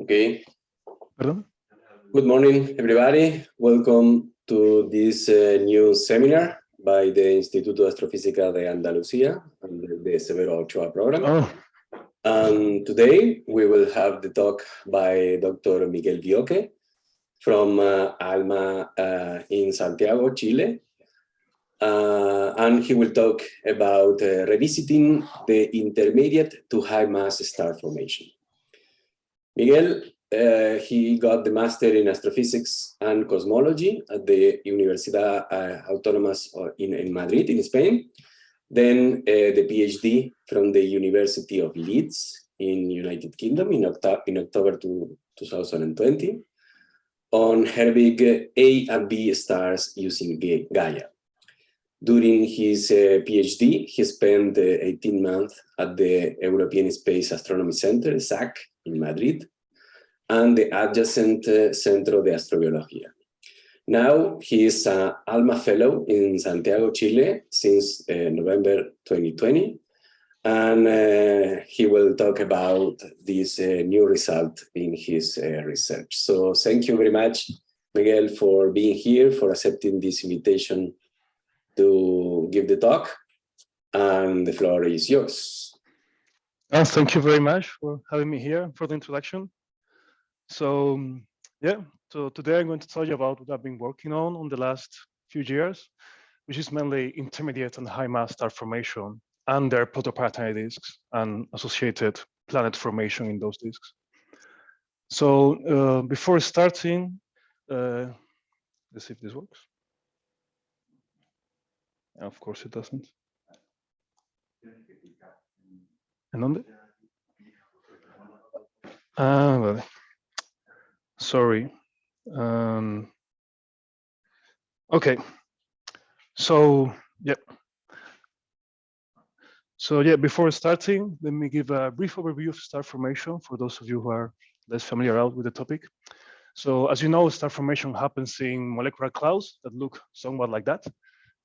Okay. Pardon? Good morning, everybody. Welcome to this uh, new seminar by the Instituto de Astrofísica de Andalucía under the Severo Ochoa program. Oh, And today we will have the talk by Dr. Miguel Vioque from uh, ALMA uh, in Santiago, Chile. Uh, and he will talk about uh, revisiting the intermediate to high mass star formation. Miguel, uh, he got the master in astrophysics and cosmology at the Universidad uh, Autónomas in, in Madrid, in Spain. Then uh, the PhD from the University of Leeds in United Kingdom in, Octo in October to 2020 on Herbig A and B stars using Gaia. During his uh, PhD, he spent uh, 18 months at the European Space Astronomy Center, ESAC, in Madrid, and the adjacent uh, Centro de Astrobiología. Now he is an ALMA Fellow in Santiago, Chile since uh, November 2020, and uh, he will talk about this uh, new result in his uh, research. So thank you very much, Miguel, for being here, for accepting this invitation to give the talk, and the floor is yours. Oh, thank you very much for having me here for the introduction. So um, yeah, so today I'm going to tell you about what I've been working on on the last few years, which is mainly intermediate and high mass star formation and their protoplanetary disks and associated planet formation in those disks. So uh, before starting, uh, let's see if this works. Of course it doesn't. ¿En dónde? Ah, vale. Sorry. Um, okay. So, yeah. So yeah, before starting, let me give a brief overview of star formation for those of you who are less familiar out with the topic. So as you know, star formation happens in molecular clouds that look somewhat like that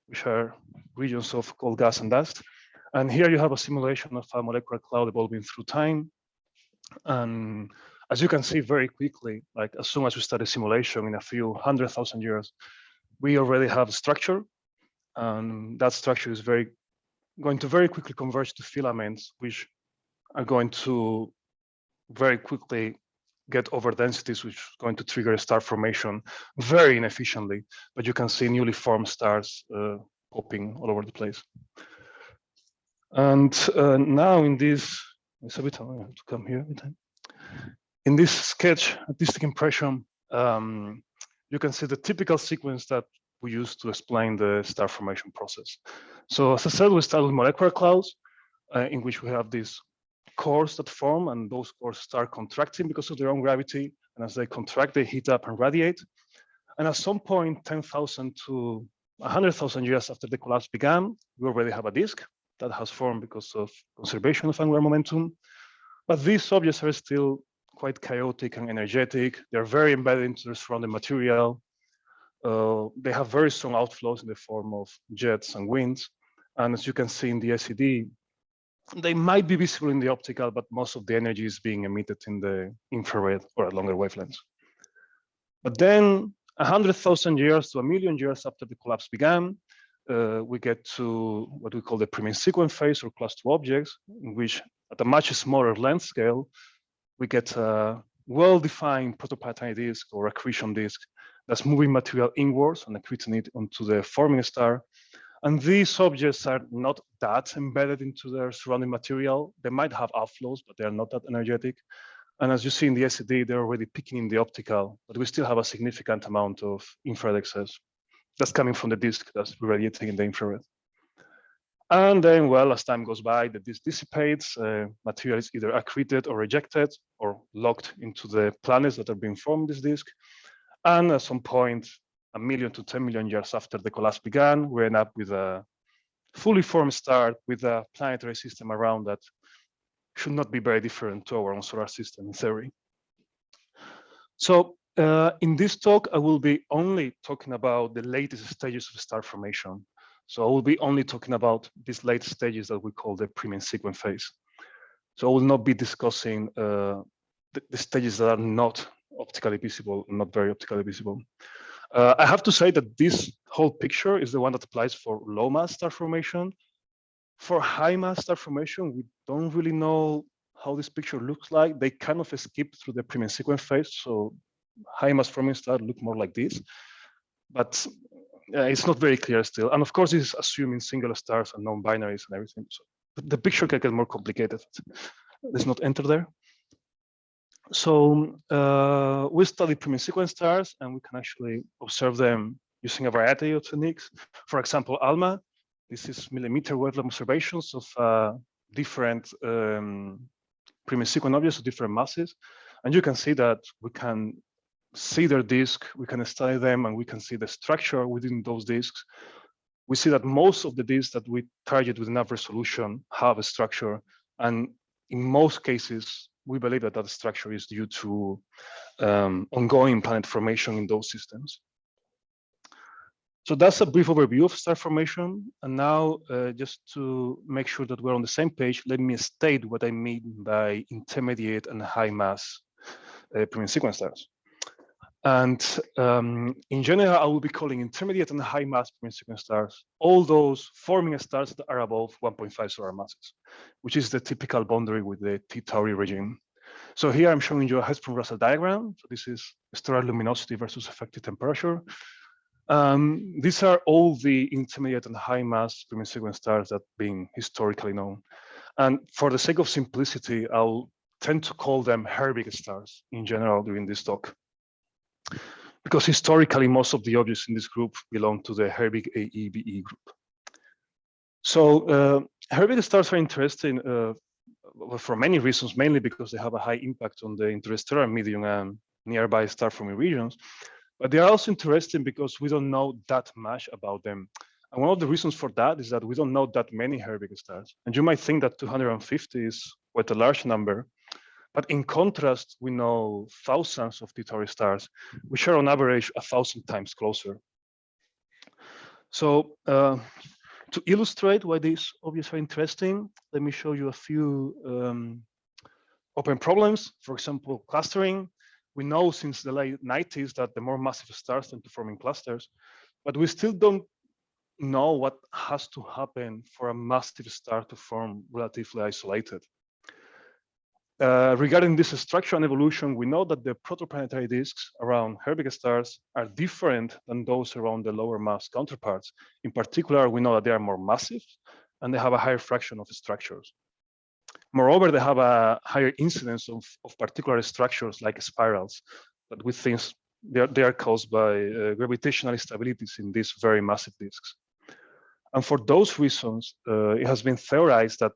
which are regions of cold gas and dust. And here you have a simulation of a molecular cloud evolving through time. And as you can see very quickly, like as soon as we start a simulation in a few hundred thousand years, we already have structure. And that structure is very going to very quickly converge to filaments, which are going to very quickly get over densities, which is going to trigger star formation very inefficiently. But you can see newly formed stars uh, popping all over the place. And uh, now in this, it's a bit have to come here. In this sketch, artistic impression, um, you can see the typical sequence that we use to explain the star formation process. So as I said, we start with molecular clouds, uh, in which we have these cores that form and those cores start contracting because of their own gravity. And as they contract, they heat up and radiate. And at some point, 10,000 to 100,000 years after the collapse began, we already have a disk that has formed because of conservation of angular momentum. But these objects are still quite chaotic and energetic. They're very embedded into the surrounding material. Uh, they have very strong outflows in the form of jets and winds. And as you can see in the SED, they might be visible in the optical, but most of the energy is being emitted in the infrared or at longer wavelengths. But then 100,000 years to a million years after the collapse began, Uh, we get to what we call the pre-main sequence phase or class two objects, in which at a much smaller length scale, we get a well-defined protoplanetary disk or accretion disk that's moving material inwards and accreting it onto the forming star and these objects are not that embedded into their surrounding material. They might have outflows, but they're not that energetic. And as you see in the SED, they're already peaking in the optical, but we still have a significant amount of infrared excess that's coming from the disk that's radiating in the infrared. And then, well, as time goes by, the disk dissipates, uh, material is either accreted or rejected or locked into the planets that are being formed this disk. And at some point, a million to 10 million years after the collapse began, we end up with a fully formed star with a planetary system around that should not be very different to our own solar system in theory. So uh, in this talk, I will be only talking about the latest stages of star formation. So I will be only talking about these late stages that we call the pre-main sequence phase. So I will not be discussing uh, the, the stages that are not optically visible, not very optically visible. Uh, I have to say that this whole picture is the one that applies for low mass star formation. For high mass star formation, we don't really know how this picture looks like. They kind of skip through the pre-main sequence phase. So high mass forming star look more like this, but uh, it's not very clear still. And of course, this is assuming singular stars and non-binaries and everything. So the picture can get more complicated. Let's not enter there. So uh, we study pre-main sequence stars and we can actually observe them using a variety of techniques. For example, ALMA, this is millimeter wavelength observations of uh, different um, pre-main sequence objects of different masses. And you can see that we can see their disk, we can study them, and we can see the structure within those disks. We see that most of the disks that we target with enough resolution have a structure. And in most cases, we believe that that structure is due to um, ongoing planet formation in those systems. So that's a brief overview of star formation. And now, uh, just to make sure that we're on the same page, let me state what I mean by intermediate and high mass uh, pre-main sequence stars. And um, in general, I will be calling intermediate and high mass pre-main sequence stars all those forming stars that are above 1.5 solar masses, which is the typical boundary with the T Tauri regime. So here I'm showing you a Hertzsprung-Russell diagram. So this is stellar luminosity versus effective temperature. Um, these are all the intermediate and high mass pre-main sequence stars that have been historically known. And for the sake of simplicity, I'll tend to call them Herbig stars in general during this talk because historically most of the objects in this group belong to the Herbig AEBE group. So uh, Herbig stars are interesting uh, for many reasons, mainly because they have a high impact on the interstellar medium and nearby star forming regions. But they are also interesting because we don't know that much about them. And one of the reasons for that is that we don't know that many Herbig stars. And you might think that 250 is quite a large number, but in contrast, we know thousands of T Tauri stars, which are on average a thousand times closer. So uh, to illustrate why these objects are interesting, let me show you a few um, open problems. For example, clustering. We know since the late 90s that the more massive stars tend to form in clusters, but we still don't know what has to happen for a massive star to form relatively isolated. Uh, regarding this structure and evolution, we know that the protoplanetary disks around Herbig stars are different than those around the lower mass counterparts. In particular, we know that they are more massive and they have a higher fraction of structures. Moreover, they have a higher incidence of, of particular structures like spirals that we think they are, they are caused by uh, gravitational instabilities in these very massive disks. And for those reasons, uh, it has been theorized that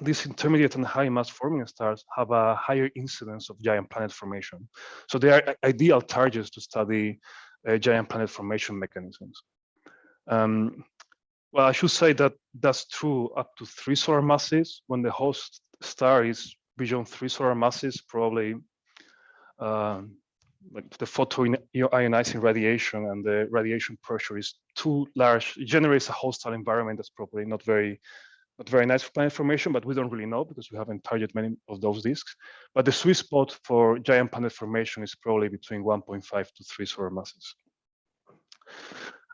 these intermediate and high mass forming stars have a higher incidence of giant planet formation. So they are ideal targets to study uh, giant planet formation mechanisms. Um, well, I should say that that's true up to three solar masses. When the host star is beyond three solar masses, probably uh, like the photoionizing radiation and the radiation pressure is too large. It generates a hostile environment that's probably not very not very nice for planet formation, but we don't really know because we haven't targeted many of those disks. But the sweet spot for giant planet formation is probably between 1.5 to 3 solar masses.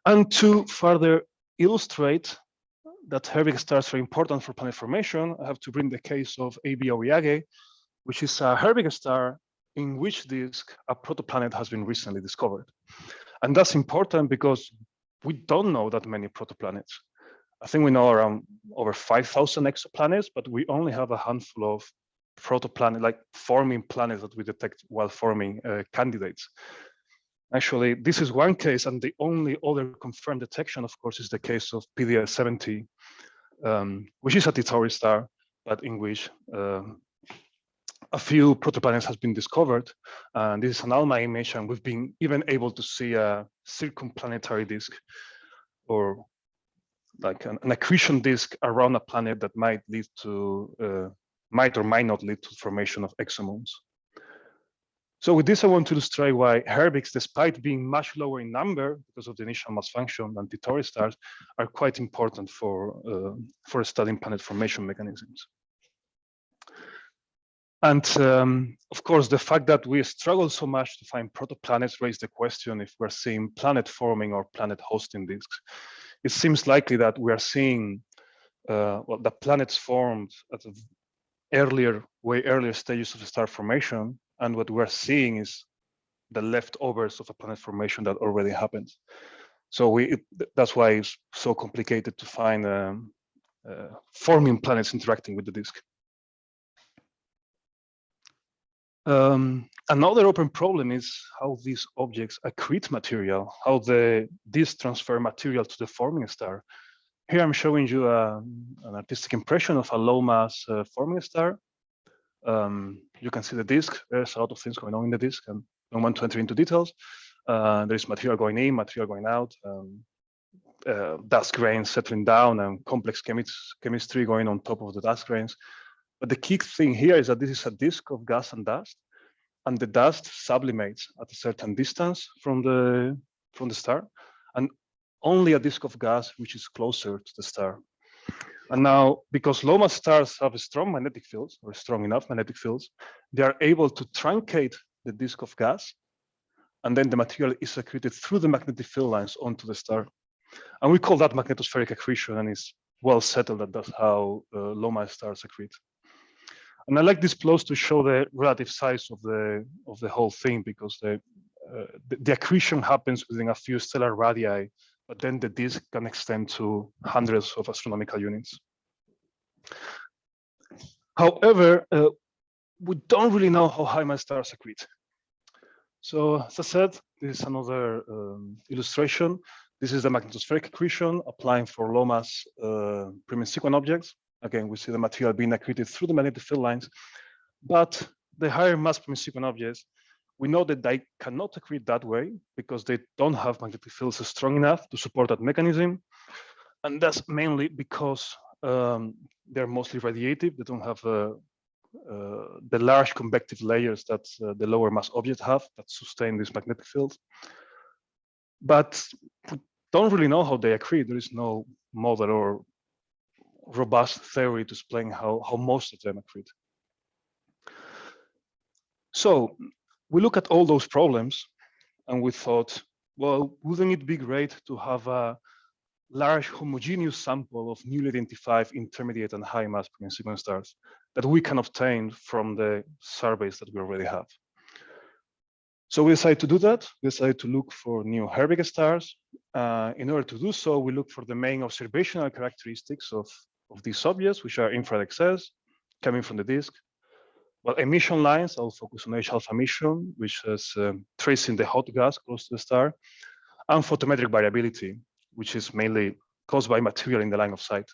And to further illustrate that Herbig stars are important for planet formation, I have to bring the case of AB Aurigae, which is a Herbig star in which disk a protoplanet has been recently discovered. And that's important because we don't know that many protoplanets. I think we know around over 5,000 exoplanets, but we only have a handful of protoplanet, like forming planets that we detect while forming uh, candidates. Actually, this is one case, and the only other confirmed detection, of course, is the case of PDS 70, um, which is a Tauri star, but in which uh, a few protoplanets has been discovered. And this is an ALMA image, and we've been even able to see a circumplanetary disk, or like an, an, accretion disk around a planet that might lead to, uh, might or might not lead to formation of exomoons. So with this, I want to illustrate why Herbigs, despite being much lower in number because of the initial mass function than T Tauri stars, are quite important for, uh, for studying planet formation mechanisms. And um, of course, the fact that we struggle so much to find protoplanets raise the question if we're seeing planet forming or planet hosting disks. It seems likely that we are seeing uh, well, the planets formed at an earlier, way earlier stages of star formation. And what we're seeing is the leftovers of a planet formation that already happened. So we it, that's why it's so complicated to find um, uh, forming planets interacting with the disk. Um, another open problem is how these objects accrete material, how the disk transfer material to the forming star. Here I'm showing you a, an artistic impression of a low mass uh, forming star. Um, you can see the disk. There's a lot of things going on in the disk, and I don't want to enter into details. Uh, there is material going in, material going out, um, uh, dust grains settling down, and complex chemistry going on top of the dust grains. But the key thing here is that this is a disk of gas and dust, and the dust sublimates at a certain distance from the from the star, and only a disk of gas which is closer to the star. And now, because low mass stars have strong magnetic fields, or strong enough magnetic fields, they are able to truncate the disk of gas, and then the material is accreted through the magnetic field lines onto the star. And we call that magnetospheric accretion, and it's well settled that that's how uh, low mass stars accrete. And I like these plots to show the relative size of the of the whole thing because the, uh, the, the accretion happens within a few stellar radii, but then the disk can extend to hundreds of astronomical units. However, uh, we don't really know how high mass stars accrete. So as I said, this is another um, illustration. This is the magnetospheric accretion applying for low mass uh, pre-main sequence objects. Again, we see the material being accreted through the magnetic field lines, but the higher mass sequence objects, we know that they cannot accrete that way because they don't have magnetic fields strong enough to support that mechanism. And that's mainly because um, they're mostly radiative. They don't have uh, uh, the large convective layers that uh, the lower mass objects have that sustain these magnetic fields. But we don't really know how they accrete. There is no model or robust theory to explain how, how most of them accrete. So we look at all those problems and we thought, well, wouldn't it be great to have a large homogeneous sample of newly identified intermediate and high mass sequence stars that we can obtain from the surveys that we already have. So we decided to do that. We decided to look for new Herbig stars. Uh, in order to do so, we look for the main observational characteristics of of these objects, which are infrared excess coming from the disk. Well, emission lines, I'll focus on H alpha emission, which is um, tracing the hot gas close to the star, and photometric variability, which is mainly caused by material in the line of sight.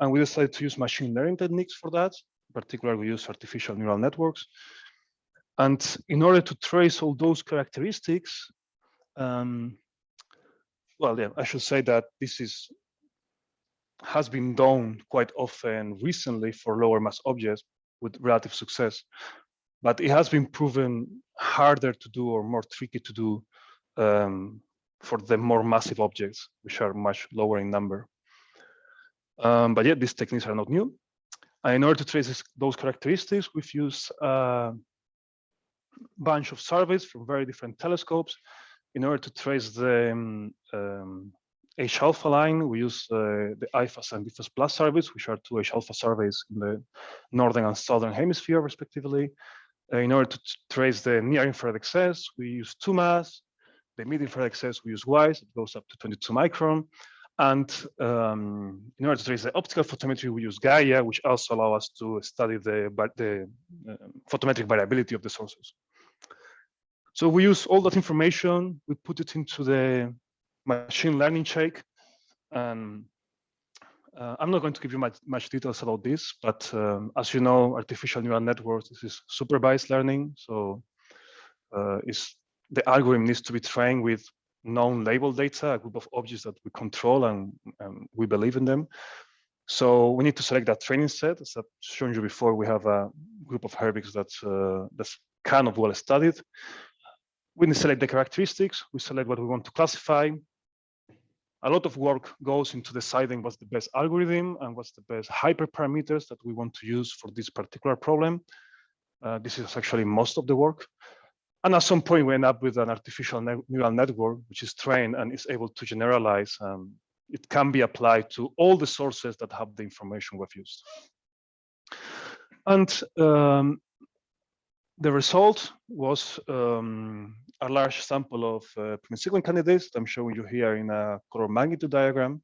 And we decided to use machine learning techniques for that. In particular, we use artificial neural networks. And in order to trace all those characteristics, um, well, yeah, I should say that this is has been done quite often recently for lower mass objects with relative success, but it has been proven harder to do or more tricky to do um, for the more massive objects, which are much lower in number. Um, but yet these techniques are not new. And in order to trace this, those characteristics, we've used a bunch of surveys from very different telescopes in order to trace the um, H alpha line, we use uh, the IPHAS and VPHAS+ surveys, which are two H alpha surveys in the northern and southern hemisphere, respectively. Uh, in order to trace the near infrared excess, we use 2MASS. The mid infrared excess, we use WISE, it goes up to 22 micron. And um, in order to trace the optical photometry, we use Gaia, which also allow us to study the, the uh, photometric variability of the sources. So we use all that information, we put it into the machine learning check. And uh, I'm not going to give you much, much details about this, but um, as you know, artificial neural networks is supervised learning. So uh, the algorithm needs to be trained with known label data, a group of objects that we control and, and we believe in them. So we need to select that training set. As I've shown you before, we have a group of Herbigs that's, uh, that's kind of well studied. We need to select the characteristics, we select what we want to classify, a lot of work goes into deciding what's the best algorithm and what's the best hyperparameters that we want to use for this particular problem. Uh, this is actually most of the work. And at some point, we end up with an artificial ne neural network, which is trained and is able to generalize. Um, it can be applied to all the sources that have the information we've used. And um, the result was um, a large sample of uh, sequence candidates I'm showing you here in a color magnitude diagram.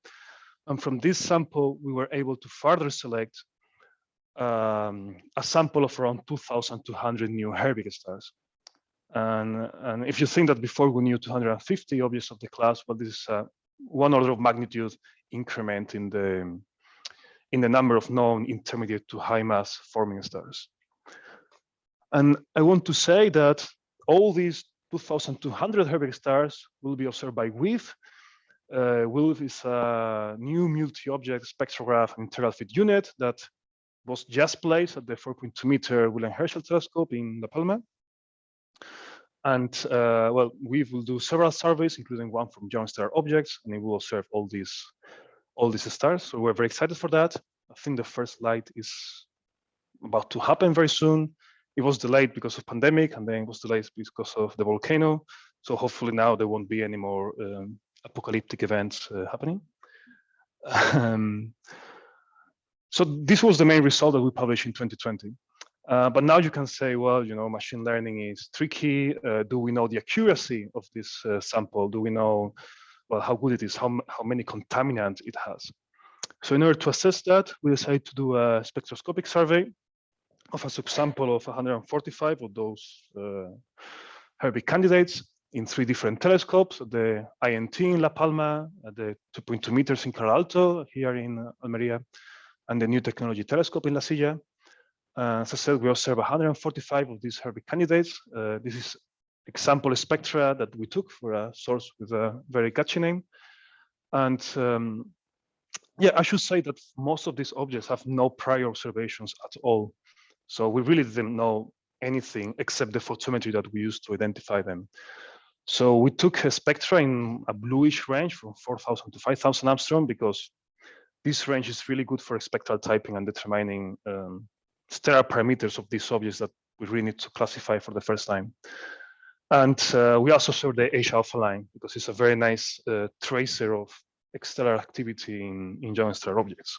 And from this sample, we were able to further select um, a sample of around 2,200 new Herbig stars. And, and if you think that before we knew 250 objects of the class, well, this is uh, one order of magnitude increment in the in the number of known intermediate to high mass forming stars. And I want to say that all these 2,200 Herbig stars will be observed by WEAVE. Uh, WEAVE is a new multi-object spectrograph and integral field unit that was just placed at the 4.2 meter William Herschel telescope in La Palma. And uh, well, we will do several surveys, including one from young star objects, and it will observe all these all these stars. So we're very excited for that. I think the first light is about to happen very soon. It was delayed because of pandemic, and then it was delayed because of the volcano. So hopefully now there won't be any more um, apocalyptic events uh, happening. Um, so this was the main result that we published in 2020. Uh, but now you can say, well, you know, machine learning is tricky. Uh, do we know the accuracy of this uh, sample? Do we know, well, how good it is, how, how many contaminants it has? So in order to assess that, we decided to do a spectroscopic survey of a subsample of 145 of those uh, Herbig candidates in three different telescopes, the INT in La Palma, the 2.2 meters in Calar Alto here in Almeria, and the New Technology Telescope in La Silla. Uh, as I said, we observed 145 of these Herbig candidates. Uh, this is example spectra that we took for a source with a very catchy name. And um, yeah, I should say that most of these objects have no prior observations at all. So we really didn't know anything except the photometry that we used to identify them. So we took a spectra in a bluish range from 4,000 to 5,000 angstrom because this range is really good for spectral typing and determining um, stellar parameters of these objects that we really need to classify for the first time. And uh, we also saw the H alpha line because it's a very nice uh, tracer of stellar activity in, in young stellar objects.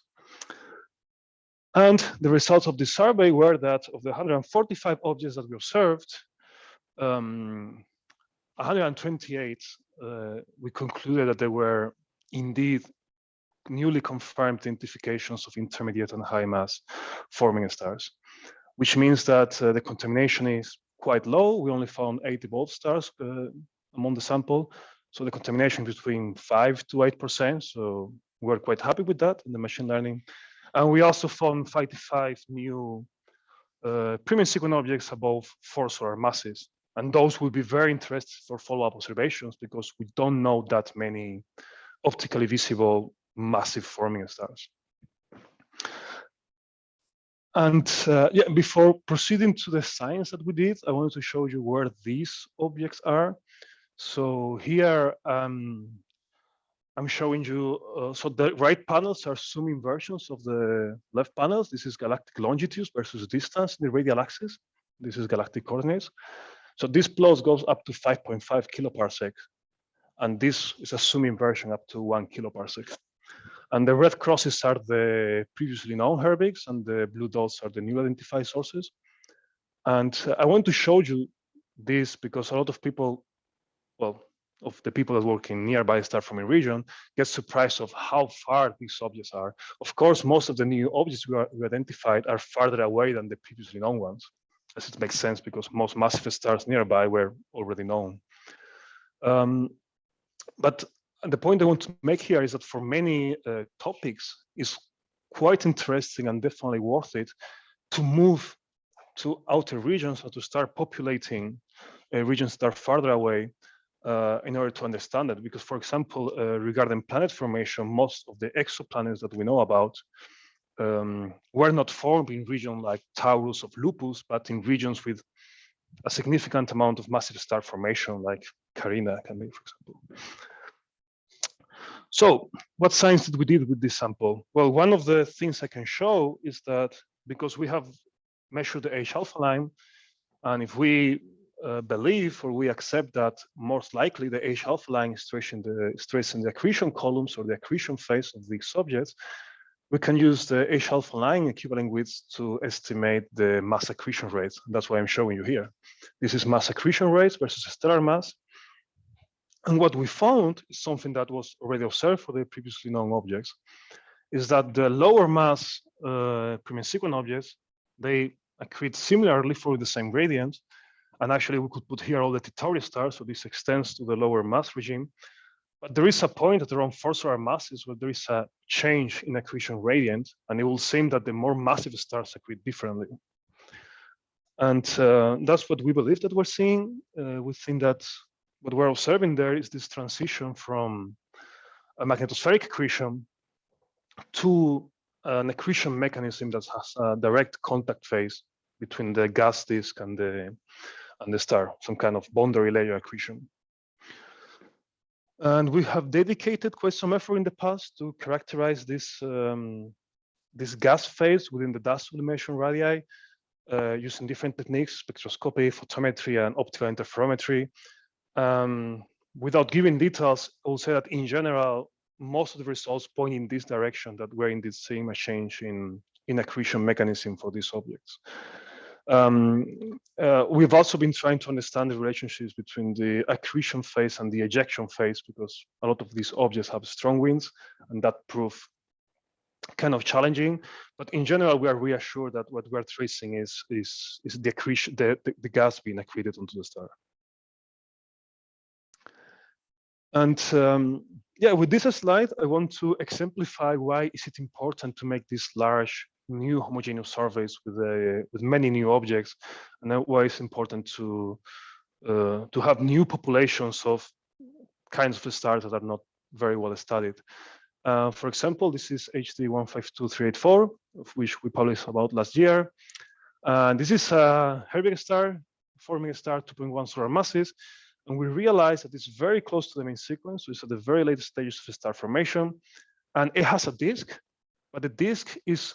And the results of this survey were that of the 145 objects that we observed, um, 128, uh, we concluded that they were indeed newly confirmed identifications of intermediate and high mass forming stars, which means that uh, the contamination is quite low. We only found 80 volt stars uh, among the sample. So the contamination between five to 8%. So we're quite happy with that in the machine learning. And we also found 55 new uh, pre-main sequence objects above four solar masses. And those will be very interesting for follow-up observations because we don't know that many optically visible massive forming stars. And uh, yeah, before proceeding to the science that we did, I wanted to show you where these objects are. So here um, I'm showing you, uh, so the right panels are zooming versions of the left panels. This is galactic longitudes versus distance in the radial axis. This is galactic coordinates. So this plot goes up to 5.5 kiloparsec. And this is a zooming version up to one kiloparsec. And the red crosses are the previously known Herbigs and the blue dots are the new identified sources. And uh, I want to show you this because a lot of people, well, of the people that work in nearby star forming region get surprised of how far these objects are. Of course, most of the new objects we, are, we identified are farther away than the previously known ones, as it makes sense because most massive stars nearby were already known. Um, but the point I want to make here is that for many uh, topics, it's quite interesting and definitely worth it to move to outer regions or to start populating uh, regions that are farther away uh, in order to understand it. Because, for example, uh, regarding planet formation, most of the exoplanets that we know about um, were not formed in regions like Taurus of Lupus, but in regions with a significant amount of massive star formation, like Carina can be, for example. So what science did we did with this sample? Well, one of the things I can show is that because we have measured the H alpha line, and if we uh, believe or we accept that most likely the H alpha line is tracing the, stress tracing the accretion columns or the accretion phase of these objects, we can use the H alpha line equivalent width to estimate the mass accretion rates. That's why I'm showing you here. This is mass accretion rates versus stellar mass. And what we found is something that was already observed for the previously known objects, is that the lower mass uh, pre-main sequence objects, they accrete similarly for the same gradient. And actually we could put here all the T Tauri stars, so this extends to the lower mass regime. But there is a point at around four solar masses where there is a change in accretion gradient, and it will seem that the more massive stars accrete differently. And uh, that's what we believe that we're seeing. Uh, we think that what we're observing there is this transition from a magnetospheric accretion to an accretion mechanism that has a direct contact phase between the gas disk and the and the star, some kind of boundary layer accretion. And we have dedicated quite some effort in the past to characterize this um, this gas phase within the dust sublimation radii uh, using different techniques, spectroscopy, photometry, and optical interferometry. Um, without giving details, I will say that in general, most of the results point in this direction that we're indeed seeing a change in, in accretion mechanism for these objects. Um, uh, we've also been trying to understand the relationships between the accretion phase and the ejection phase because a lot of these objects have strong winds and that proved kind of challenging. But in general, we are reassured that what we're tracing is is is the accretion, the, the, the gas being accreted onto the star. And um, yeah, with this slide, I want to exemplify why is it important to make these large new homogeneous surveys with uh, with many new objects, and why it's important to uh, to have new populations of kinds of stars that are not very well studied. Uh, for example, this is HD 152384, of which we published about last year. And this is a Herbig star, forming a star 2.1 solar masses, and we realize that it's very close to the main sequence. So it's at the very latest stages of star formation. And it has a disk, but the disk is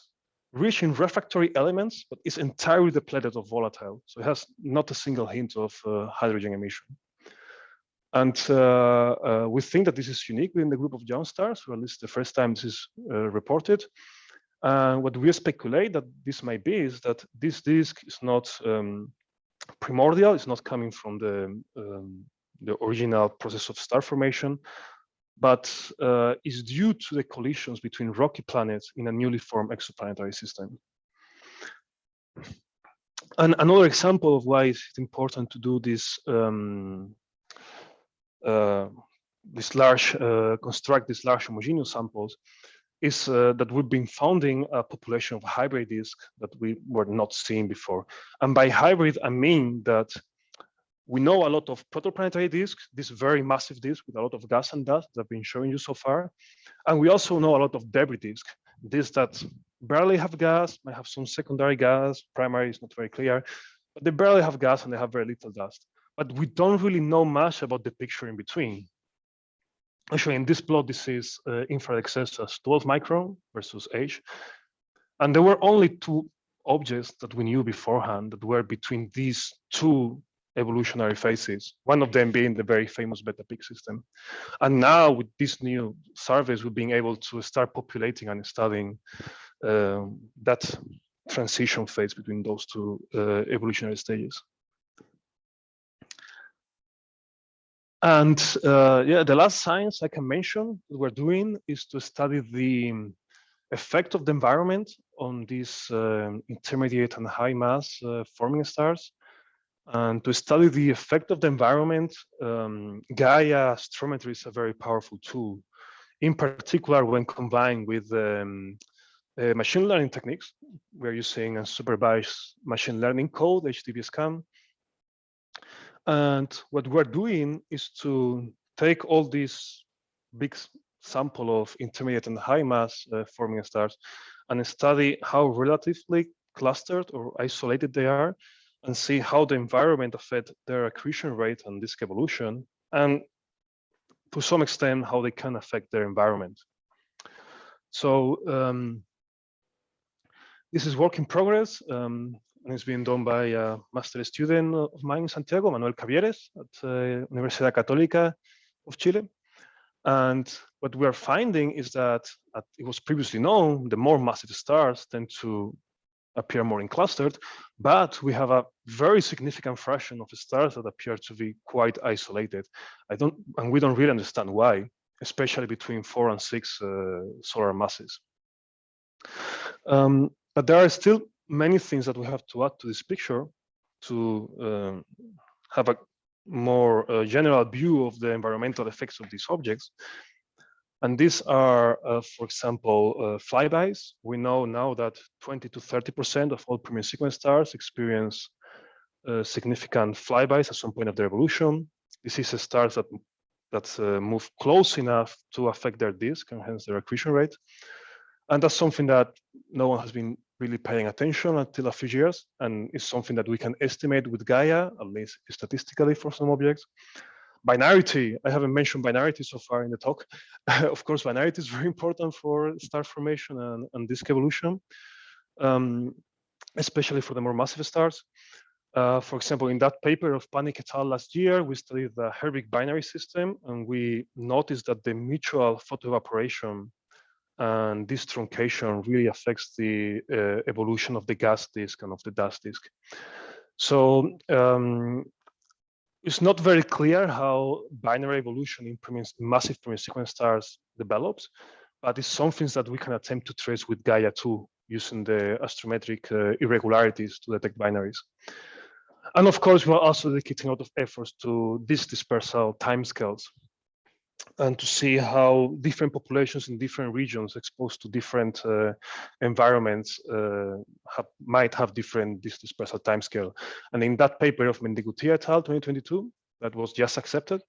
rich in refractory elements, but is entirely depleted of volatile. So it has not a single hint of uh, hydrogen emission. And uh, uh, we think that this is unique within the group of young stars, or at least the first time this is uh, reported. And what we speculate that this might be is that this disk is not um, primordial. It's not coming from the um, the original process of star formation, but uh, is due to the collisions between rocky planets in a newly formed exoplanetary system. And another example of why it's important to do this um, uh, this large uh, construct these large homogeneous samples is uh, that we've been founding a population of hybrid disks that we were not seeing before. And by hybrid, I mean that we know a lot of protoplanetary disks, this very massive disk with a lot of gas and dust that I've been showing you so far. And we also know a lot of debris disks, disks that barely have gas, might have some secondary gas, primary is not very clear, but they barely have gas and they have very little dust. But we don't really know much about the picture in between actually in this plot, this is uh, infrared excess as 12 micron versus H. And there were only two objects that we knew beforehand that were between these two evolutionary phases, one of them being the very famous beta Pic system. And now with these new surveys, we're being able to start populating and studying uh, that transition phase between those two uh, evolutionary stages. And uh, yeah, the last science I can mention that we're doing is to study the effect of the environment on these um, intermediate and high mass uh, forming stars. And to study the effect of the environment, um, Gaia astrometry is a very powerful tool, in particular when combined with um, uh, machine learning techniques. We're using a supervised machine learning code, HDBSCAN, and what we're doing is to take all these big sample of intermediate and high mass uh, forming stars and study how relatively clustered or isolated they are and see how the environment affect their accretion rate and disk evolution. And to some extent how they can affect their environment. So um, this is work in progress, um, and it's being done by a master student of mine in Santiago, Manuel Cavieres, at uh, Universidad Católica of Chile. And what we're finding is that it was previously known, the more massive stars tend to appear more in clustered, but we have a very significant fraction of stars that appear to be quite isolated. I don't, and we don't really understand why, especially between four and six uh, solar masses. Um, but there are still many things that we have to add to this picture to um, have a more uh, general view of the environmental effects of these objects. And these are, uh, for example, uh, flybys. We know now that 20 to 30% of all pre-main sequence stars experience uh, significant flybys at some point of their evolution. This is stars that that uh, move close enough to affect their disk and hence their accretion rate. And that's something that no one has been really paying attention until a few years, and it's something that we can estimate with Gaia, at least statistically for some objects. Binarity, I haven't mentioned binarity so far in the talk. of course, binarity is very important for star formation and, and disk evolution, um, especially for the more massive stars. Uh, for example, in that paper of Panik et al. last year, we studied the Herbig binary system, and we noticed that the mutual photoevaporation and this truncation really affects the uh, evolution of the gas disk and of the dust disk. So um, it's not very clear how binary evolution in massive pre-main sequence stars develops, but it's something that we can attempt to trace with Gaia 2 using the astrometric uh, irregularities to detect binaries. And of course, we're also dedicating a lot of efforts to these dispersal timescales and to see how different populations in different regions exposed to different uh, environments uh, have, might have different this dispersal timescale. And in that paper of Mendigutia et al. 2022, that was just accepted,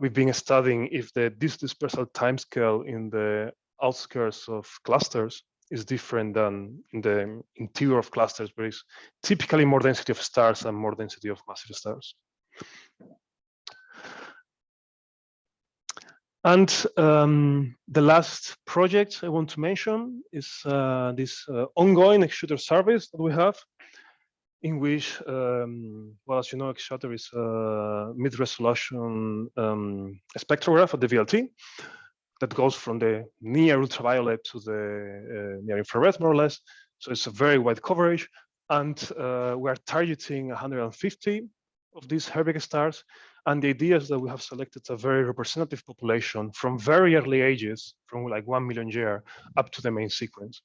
we've been studying if the this dispersal timescale in the outskirts of clusters is different than in the interior of clusters, where it's typically more density of stars and more density of massive stars. And um, the last project I want to mention is uh, this uh, ongoing X-Shooter service that we have, in which, um, well, as you know, X-Shooter is a mid-resolution um, spectrograph of the VLT that goes from the near ultraviolet to the uh, near infrared, more or less. So it's a very wide coverage. And uh, we are targeting 150 of these Herbig stars. And the idea is that we have selected a very representative population from very early ages, from like 1 million year up to the main sequence.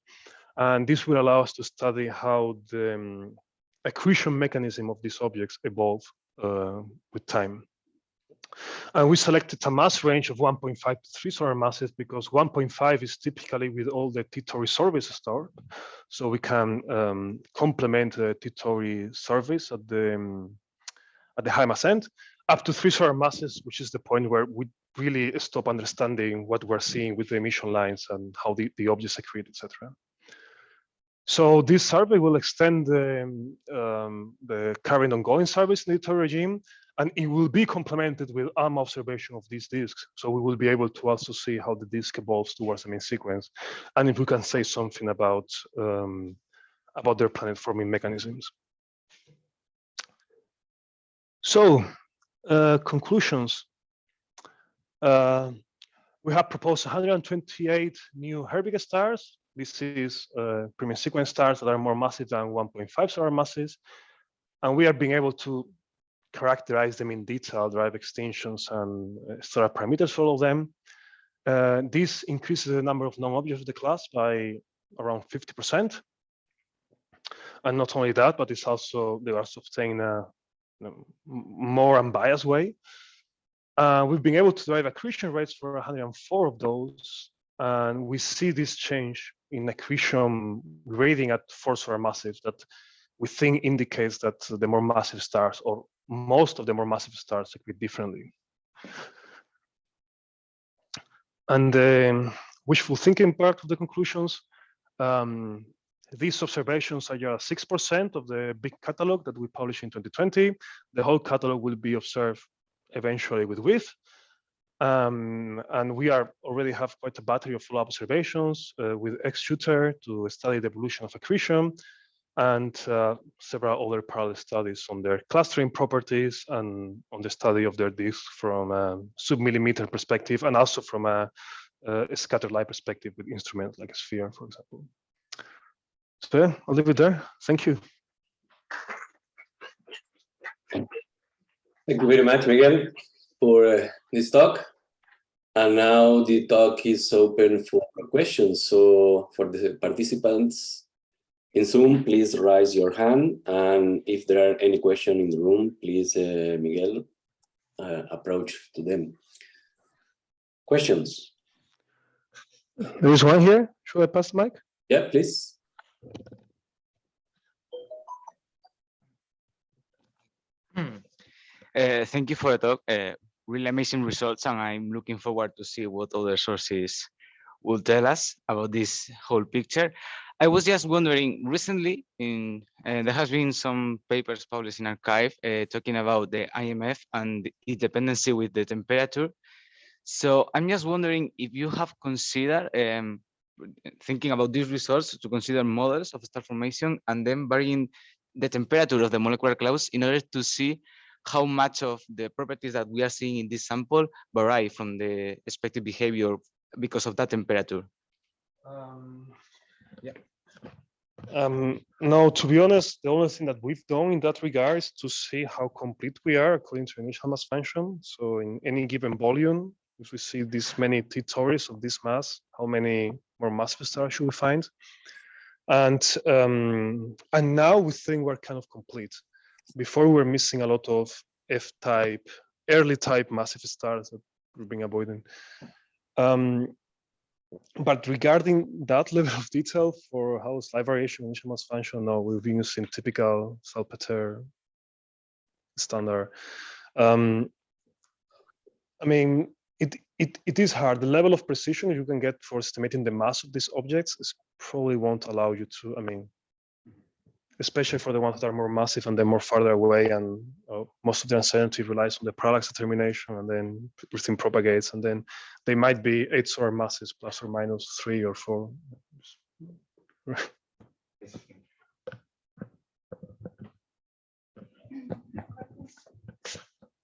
And this will allow us to study how the um, accretion mechanism of these objects evolve uh, with time. And we selected a mass range of 1.5 to 3 solar masses because 1.5 is typically with all the T-Tauri surveys stored. So we can um, complement the T-Tauri surveys at the, um, at the high mass end up to 3 solar masses, which is the point where we really stop understanding what we're seeing with the emission lines and how the, the objects accrete, etc. So this survey will extend the, um, the current ongoing surveys in the T-Tauri regime and it will be complemented with ALMA observation of these disks. So we will be able to also see how the disk evolves towards the main sequence. And if we can say something about, um, about their planet forming mechanisms. So uh, conclusions. Uh, we have proposed 128 new Herbig stars. This is uh, pre-main sequence stars that are more massive than 1.5 solar masses. And we are being able to characterize them in detail, drive extensions and uh, stellar parameters for all of them. Uh, this increases the number of known objects of the class by around 50%. And not only that, but it's also, they also obtain a, a more unbiased way. Uh, we've been able to drive accretion rates for 104 of those. And we see this change in accretion grading at four solar massive that we think indicates that the more massive stars or most of the more massive stars accrete differently. And the um, wishful thinking part of the conclusions, um, these observations are just 6% of the big catalog that we published in 2020. The whole catalog will be observed eventually with WEAVE. Um, and we are already have quite a battery of follow-up observations uh, with X-Shooter to study the evolution of accretion and uh, several other parallel studies on their clustering properties and on the study of their disk from a sub-millimeter perspective and also from a, a scattered light perspective with instruments like a sphere, for example. So yeah, I'll leave it there. Thank you. Thank you very much, Miguel, for uh, this talk. And now the talk is open for questions. So for the participants in Zoom, please raise your hand. And if there are any questions in the room, please, uh, Miguel, uh, approach to them. Questions? There is one here. Should I pass the mic? Yeah, please. Hmm. Uh, thank you for the talk. Uh, really amazing results, and I'm looking forward to see what other sources will tell us about this whole picture. I was just wondering, recently, in uh, there has been some papers published in arXiv talking about the IMF and its dependency with the temperature. So I'm just wondering if you have considered um, thinking about these results to consider models of star formation and then varying the temperature of the molecular clouds in order to see how much of the properties that we are seeing in this sample vary from the expected behavior because of that temperature. Um, yeah. Um, to be honest, the only thing that we've done in that regard is to see how complete we are according to initial mass function. So in any given volume, if we see this many T Tauri of this mass, how many more massive stars should we find? And um, and now we think we're kind of complete. Before we were missing a lot of F-type, early type massive stars that we've been avoiding. Um, but regarding that level of detail for how slight variation initial mass function, no, we've been using typical Salpeter standard. Um, I mean, it, it, is hard. The level of precision you can get for estimating the mass of these objects is probably won't allow you to, I mean, especially for the ones that are more massive and they're more farther away and uh, most of the uncertainty relies on the parallax determination and then everything propagates and then they might be eight solar masses plus or minus three or four.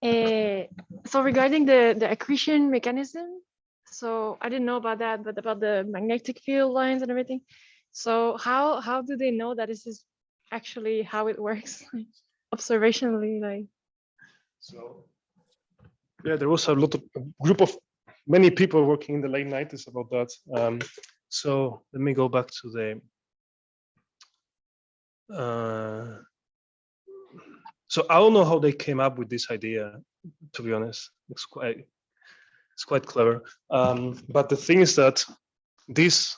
Uh, so regarding the, the accretion mechanism, so I didn't know about that, but about the magnetic field lines and everything. So how how do they know that this is actually how it works observationally? Like so yeah, there was a lot of a group of many people working in the late 90s about that. Um, so let me go back to the uh, so I don't know how they came up with this idea, to be honest. It's quite it's quite clever. Um, but the thing is that this,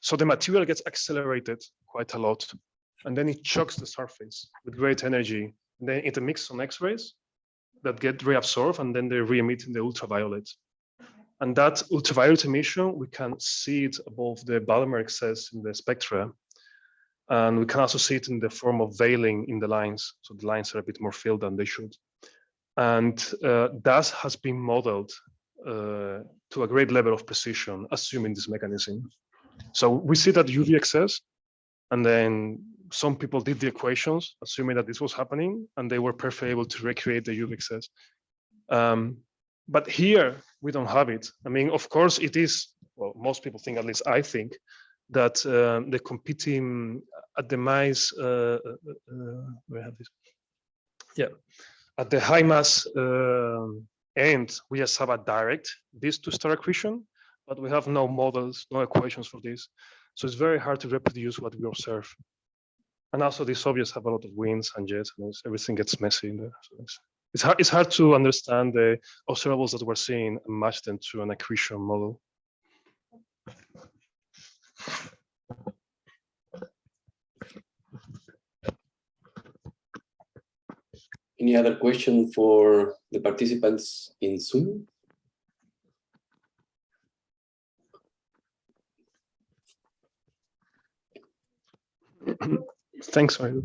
so the material gets accelerated quite a lot, and then it shocks the surface with great energy. And then it emits some X-rays that get reabsorbed, and then they re-emit in the ultraviolet. And that ultraviolet emission, we can see it above the Balmer excess in the spectra. And we can also see it in the form of veiling in the lines. So the lines are a bit more filled than they should. And uh, that has been modeled uh, to a great level of precision, assuming this mechanism. So we see that UV excess, and then some people did the equations, assuming that this was happening, and they were perfectly able to recreate the UV excess. Um, but here, we don't have it. I mean, of course, it is, well, most people think, at least I think, that um, the competing at the mice, uh, uh, uh, we have this, yeah, at the high mass um, end, we just have a direct this to star accretion, but we have no models, no equations for this. So it's very hard to reproduce what we observe. And also these objects have a lot of winds and jets and everything gets messy in there. So it's, it's, hard, it's hard to understand the observables that we're seeing and match them to an accretion model. Any other question for the participants in Zoom? Thanks, Mario.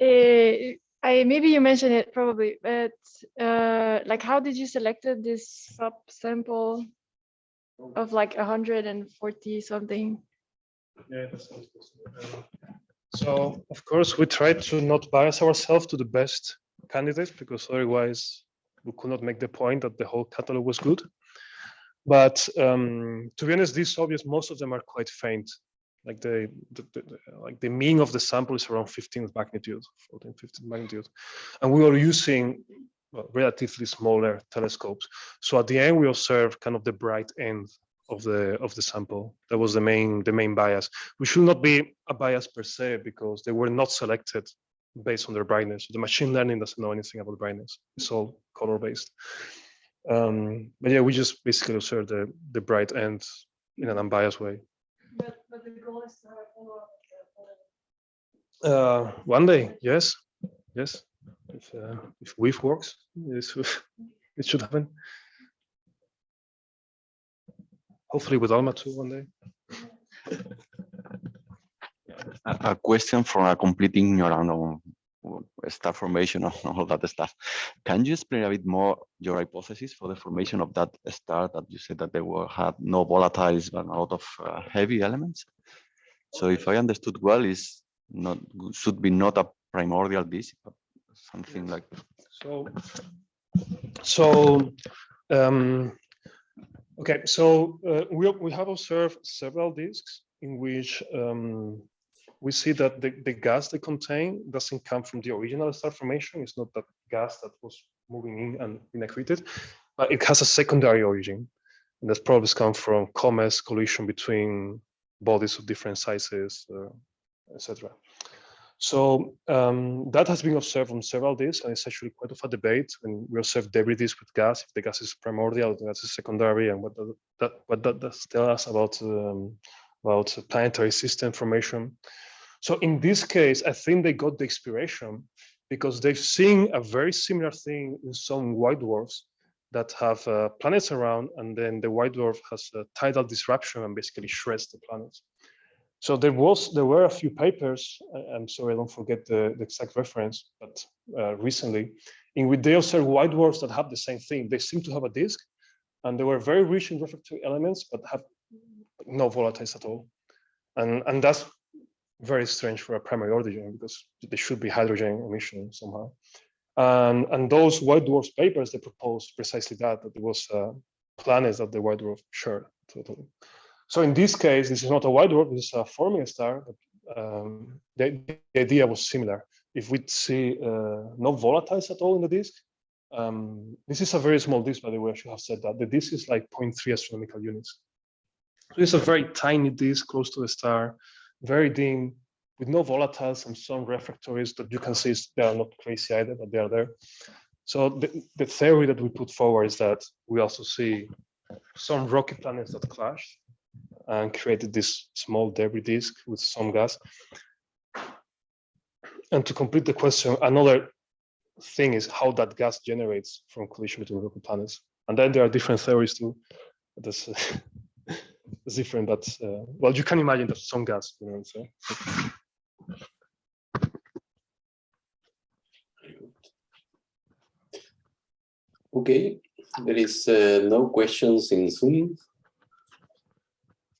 uh, I maybe you mentioned it probably, but uh, like how did you selected this subsample of like 140 something? Yeah, that sounds possible. So of course, we try to not bias ourselves to the best candidates because otherwise we could not make the point that the whole catalog was good. But um, to be honest, these obvious, most of them are quite faint. Like the, the, the- like the mean of the sample is around 15 magnitude, 14, 15 magnitude. And we were using relatively smaller telescopes. So at the end, we observe kind of the bright end of the of the sample. That was the main the main bias. We should not be a bias per se because they were not selected based on their brightness. The machine learning doesn't know anything about brightness. It's all color based. Um, but yeah, we just basically observe the the bright end in an unbiased way. But, but the goal is to have. Uh, one day, yes, yes. If uh, if WEAVE works, this it should happen. Hopefully with ALMA too one day. a, question from a complete ignorant on star formation and all that stuff. Can you explain a bit more your hypothesis for the formation of that star that you said that they were had no volatiles but a lot of uh, heavy elements? So if I understood well, is not should be not a primordial disk, but something like So, so, um, okay, so uh, we, we have observed several disks in which um, we see that the, the gas they contain doesn't come from the original star formation. It's not that gas that was moving in and accreted, but it has a secondary origin. And that's probably come from comets, collision between bodies of different sizes, uh, etc. So um, that has been observed on several disks, and it's actually quite of a debate. When we observe debris disk with gas, if the gas is primordial, the gas is secondary, and what that what that does tell us about um, about planetary system formation. So in this case, I think they got the inspiration because they've seen a very similar thing in some white dwarfs that have uh, planets around, and then the white dwarf has a tidal disruption and basically shreds the planets. So there was there were a few papers. I- I'm sorry, I don't forget the, the exact reference, but uh, recently, in which they observed white dwarfs that have the same thing. They seem to have a disk, and they were very rich in refractory elements, but have no volatiles at all. And and that's very strange for a primary origin because there should be hydrogen emission somehow. And and those white dwarfs papers they proposed precisely that that there was uh, planets that the white dwarf shared totally. So in this case, this is not a white dwarf, this is a forming star. But, um, the, the idea was similar. If we see uh, no volatiles at all in the disk, um, this is a very small disk, by the way, I should have said that. The disk is like 0.3 astronomical units. So it's a very tiny disk close to the star, very dim, with no volatiles and some refractories that you can see they are not crazy either, but they are there. So the, the theory that we put forward is that we also see some rocky planets that clashed and created this small debris disk with some gas. And to complete the question, another thing is how that gas generates from collision between rocky planets. And then there are different theories too. That's, that's different, but uh, well, you can imagine that some gas, you know saying? Okay, there is uh, no questions in Zoom,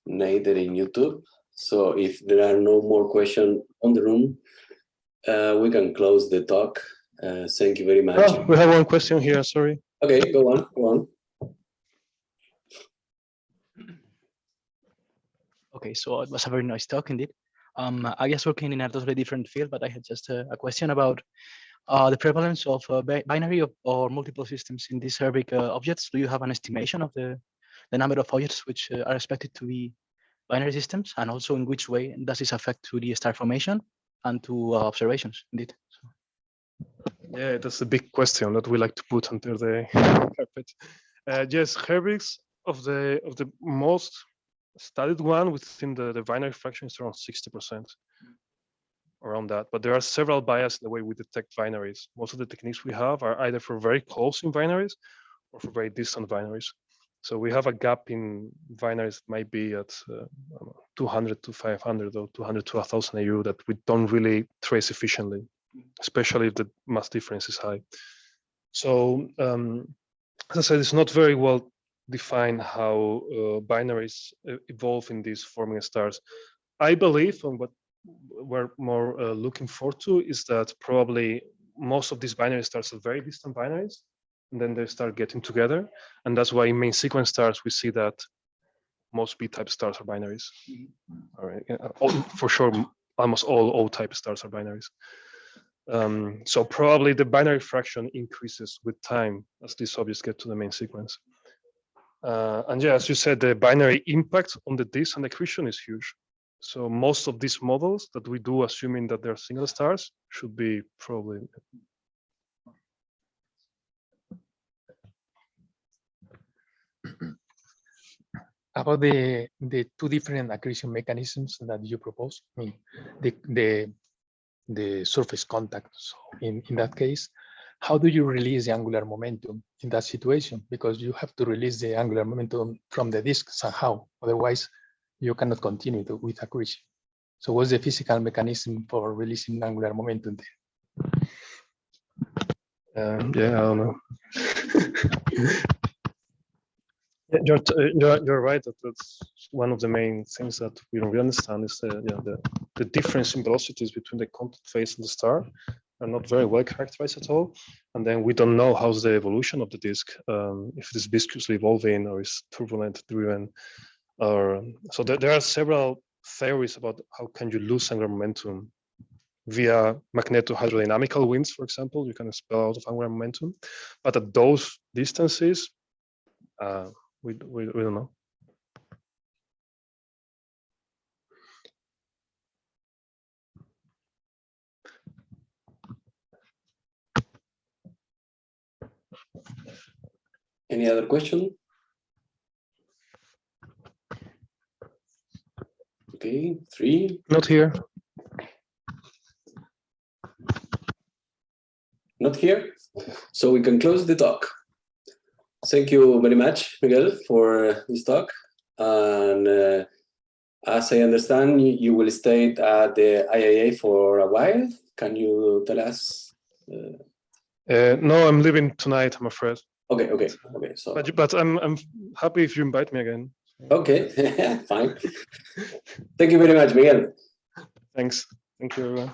neither in YouTube. So if there are no more questions on the room, uh, we can close the talk. Uh, thank you very much. Oh, we have one question here, sorry. Okay, go on, go on. Okay, so it was a very nice talk indeed. Um, I guess working in a totally different field, but I had just a, a question about uh, the prevalence of uh, binary of, or multiple systems in these Herbig uh, objects. Do you have an estimation of the, the number of objects which uh, are expected to be binary systems, and also in which way does this affect to the star formation and to uh, observations? Indeed. So, Yeah, that's a big question that we like to put under the carpet. Uh, yes, Herbigs of the of the most studied one within the, the binary fraction is around 60% around that. But there are several bias in the way we detect binaries. Most of the techniques we have are either for very close in binaries or for very distant binaries. So we have a gap in binaries that might be at uh, I don't know, 200 to 500 or 200 to 1000 AU that we don't really trace efficiently especially if the mass difference is high. So um, as I said, it's not very well defined how uh, binaries evolve in these forming stars. I believe, and what we're more uh, looking forward to, is that probably most of these binary stars are very distant binaries, and then they start getting together, and that's why in main sequence stars we see that most B-type stars are binaries. All right, all, for sure, almost all O-type stars are binaries. Um, so probably the binary fraction increases with time as these objects get to the main sequence. Uh, and yeah, as you said, the binary impact on the disk and accretion is huge. So most of these models that we do, assuming that they're single stars, should be probably about the the two different accretion mechanisms that you propose. I mean, the the the surface contact. So in in that case, how do you release the angular momentum in that situation? Because you have to release the angular momentum from the disk somehow. Otherwise, you cannot continue to, with accretion. So what's the physical mechanism for releasing angular momentum there? Um, yeah, I don't know. You're, uh, you're, you're right that that's one of the main things that we don't really understand is the, yeah, the, the difference in velocities between the contact phase and the star are not very well characterized at all. And then we don't know how's the evolution of the disk, um, if it is viscously evolving or is turbulent driven. Or, so there, there are several theories about how can you lose angular momentum via magneto-hydrodynamical winds, for example, you can expel out of angular momentum. But at those distances, uh, we, we, we don't know. Any other question? Okay, three, Not here. not here. So we can close the talk. Thank you very much, Miguel, for this talk. And uh, as I understand, you, you will stay at the IAA for a while. Can you tell us? Uh, Uh, no, I'm leaving tonight, I'm afraid. okay, okay, okay. So But, but I'm, I'm happy if you invite me again. okay, fine. Thank you very much, Miguel. Thanks. Thank you, everyone.